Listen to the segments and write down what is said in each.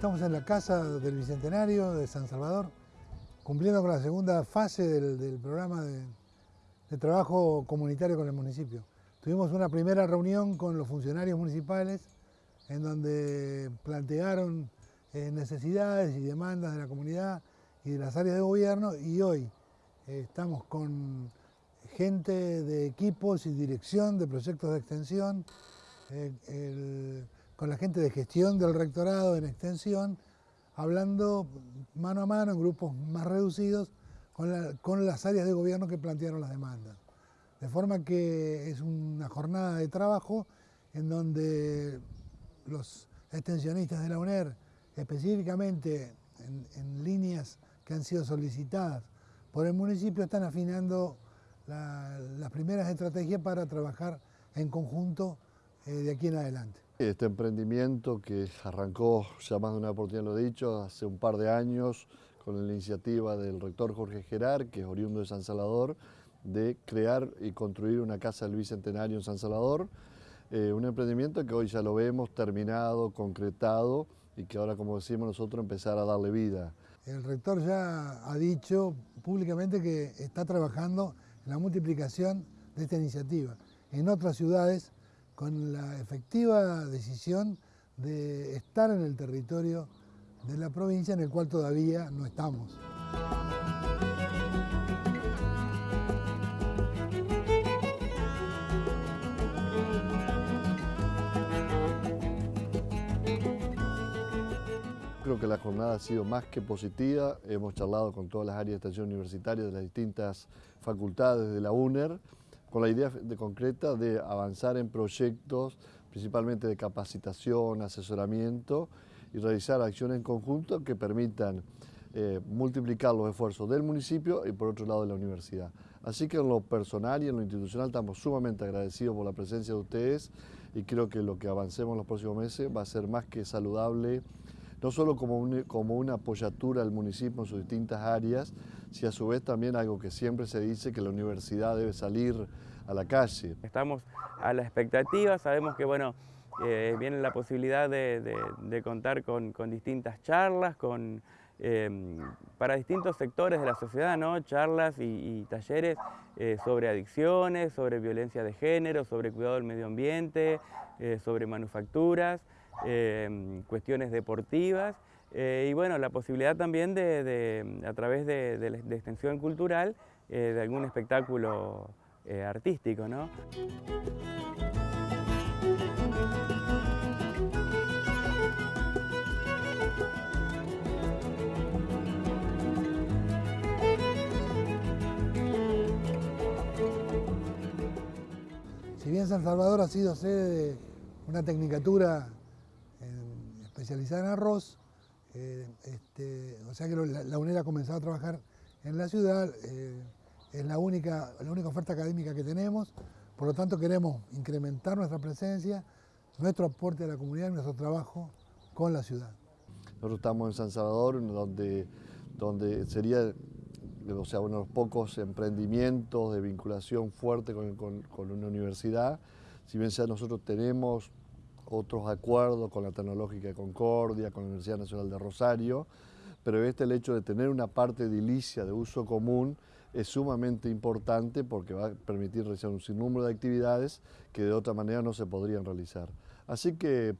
Estamos en la Casa del Bicentenario de San Salvador, cumpliendo con la segunda fase del, programa de, trabajo comunitario con el municipio. Tuvimos una primera reunión con los funcionarios municipales en donde plantearon eh, necesidades y demandas de la comunidad y de las áreas de gobierno y hoy eh, estamos con gente de equipos y dirección de proyectos de extensión, eh, con la gente de gestión del rectorado en extensión, hablando mano a mano en grupos más reducidos con, las áreas de gobierno que plantearon las demandas. De forma que es una jornada de trabajo en donde los extensionistas de la UNER, específicamente en, líneas que han sido solicitadas por el municipio, están afinando las primeras estrategias para trabajar en conjunto eh, de aquí en adelante. Este emprendimiento que arrancó, ya más de una oportunidad lo he dicho, hace un par de años con la iniciativa del rector Jorge Gerard, que es oriundo de San Salvador, de crear y construir una casa del Bicentenario en San Salvador. Eh, un emprendimiento que hoy ya lo vemos terminado, concretado y que ahora, como decimos nosotros, empezar a darle vida. El rector ya ha dicho públicamente que está trabajando en la multiplicación de esta iniciativa. En otras ciudades con la efectiva decisión de estar en el territorio de la provincia en el cual todavía no estamos. Creo que la jornada ha sido más que positiva. Hemos charlado con todas las áreas de estación universitaria de las distintas facultades de la UNER con la idea de, concreta de avanzar en proyectos, principalmente de capacitación, asesoramiento y realizar acciones en conjunto que permitan eh, multiplicar los esfuerzos del municipio y por otro lado de la universidad. Así que en lo personal y en lo institucional estamos sumamente agradecidos por la presencia de ustedes y creo que lo que avancemos en los próximos meses va a ser más que saludable no solo como, como una apoyatura al municipio en sus distintas áreas, sino a su vez también algo que siempre se dice que la universidad debe salir a la calle. Estamos a la expectativa, sabemos que bueno, eh, viene la posibilidad de, contar con, distintas charlas, con, em, para distintos sectores de la sociedad, ¿no? charlas y, talleres eh, sobre adicciones, sobre violencia de género, sobre cuidado del medio ambiente, eh, sobre manufacturas. Em, cuestiones deportivas y bueno, la posibilidad también de, a través de, extensión cultural, de algún espectáculo artístico. ¿no? Si bien San Salvador ha sido sede de una tecnicatura especializada en arroz, eh, este, o sea que la, UNED ha comenzado a trabajar en la ciudad, eh, es la única, la única oferta académica que tenemos, por lo tanto queremos incrementar nuestra presencia, nuestro aporte a la comunidad y nuestro trabajo con la ciudad. Nosotros estamos en San Salvador, donde, donde sería o sea, uno de los pocos emprendimientos de vinculación fuerte con, una universidad. Si bien sea nosotros tenemos otros acuerdos con la Tecnológica de Concordia, con la Universidad Nacional de Rosario, pero este el hecho de tener una parte edilicia de uso común es sumamente importante porque va a permitir realizar un sinnúmero de actividades que de otra manera no se podrían realizar. Así que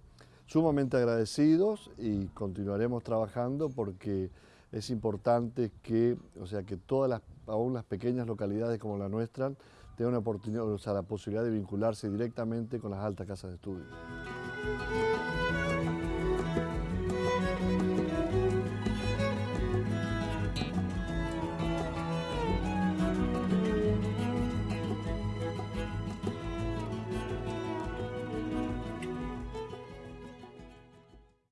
sumamente agradecidos y continuaremos trabajando porque es importante que, o sea, que todas las, aún las pequeñas localidades como la nuestra, tengan una oportunidad, o sea, la posibilidad de vincularse directamente con las altas casas de estudio.